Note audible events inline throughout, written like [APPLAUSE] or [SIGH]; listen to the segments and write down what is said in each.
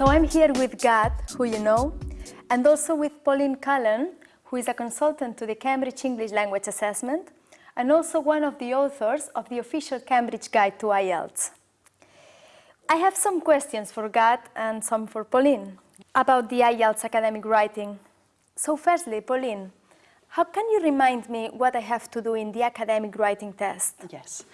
So I'm here with Gad, who you know, and also with Pauline Cullen, who is a consultant to the Cambridge English Language Assessment, and also one of the authors of the official Cambridge Guide to IELTS. I have some questions for Gad and some for Pauline about the IELTS academic writing. So firstly, Pauline, how can you remind me what I have to do in the academic writing test? Yes.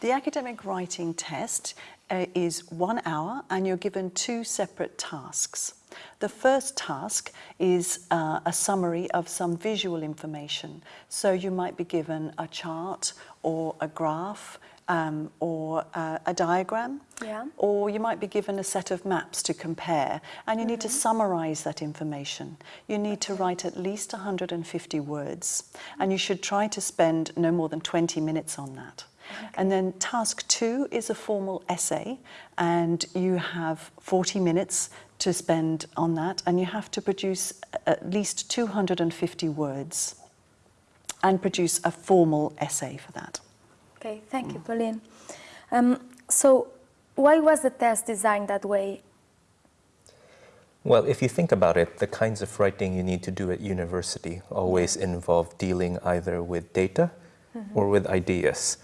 The academic writing test uh, is one hour and you're given two separate tasks. The first task is uh, a summary of some visual information. So you might be given a chart or a graph um, or uh, a diagram, yeah. or you might be given a set of maps to compare, and you mm -hmm. need to mm-hmm. summarize that information. You need to write at least 150 words, and you should try to spend no more than 20 minutes on that. Okay. And then task two is a formal essay, and you have 40 minutes to spend on that, and you have to produce at least 250 words and produce a formal essay for that. Okay, thank you, Pauline. Um, so why was the test designed that way? Well, if you think about it, the kinds of writing you need to do at university always involve dealing either with data mm -hmm. or with ideas.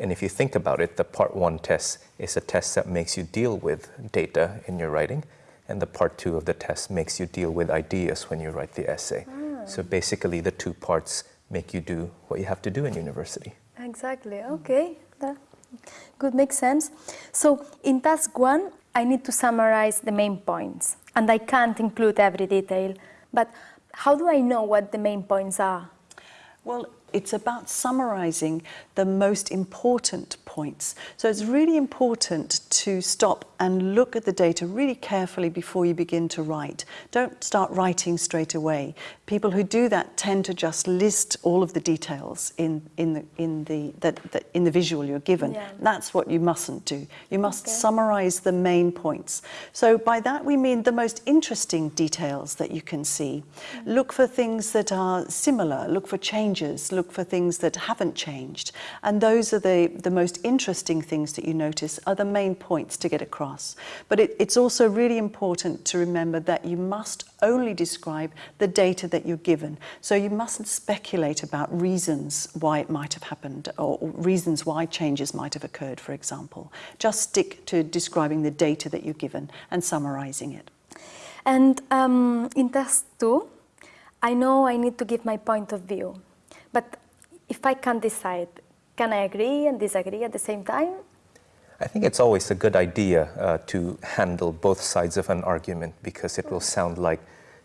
And if you think about it, the part one test is a test that makes you deal with data in your writing, and the part two of the test makes you deal with ideas when you write the essay. Mm. So basically, the two parts make you do what you have to do in university. Exactly, okay. That good, makes sense. So in task one, I need to summarize the main points and I can't include every detail. But how do I know what the main points are? Well, it's about summarizing the most important points. So it's really important to stop and look at the data really carefully before you begin to write. Don't start writing straight away. People who do that tend to just list all of the details in, in, the, in, the, that, that in the visual you're given. Yeah. That's what you mustn't do. You must okay. summarize the main points. So by that we mean the most interesting details that you can see. Mm -hmm. Look for things that are similar, look for changes, look for things that haven't changed. And those are the, the most interesting things that you notice are the main points to get across. But it, it's also really important to remember that you must only describe the data that you're given. So you mustn't speculate about reasons why it might have happened or, reasons why changes might have occurred, for example. Just stick to describing the data that you're given and summarizing it. And um, in task two, I know I need to give my point of view, but if I can't decide, can I agree and disagree at the same time? I think it's always a good idea uh, to handle both sides of an argument because it will sound like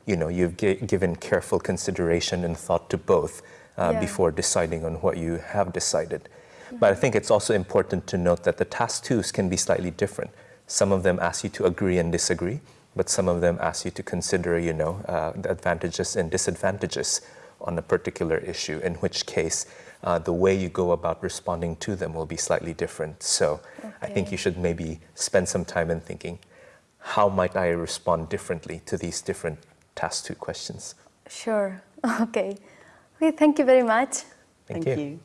you know you've given careful consideration and thought to both uh, yeah. before deciding on what you have decided. Mm -hmm. But I think it's also important to note that the task twos can be slightly different. Some of them ask you to agree and disagree, but some of them ask you to consider, you know, uh, the advantages and disadvantages on a particular issue, in which case uh, the way you go about responding to them will be slightly different. So okay. I think you should maybe spend some time in thinking, how might I respond differently to these different task two questions? Sure, [LAUGHS] okay. okay thank you very much. Thank, thank you. you.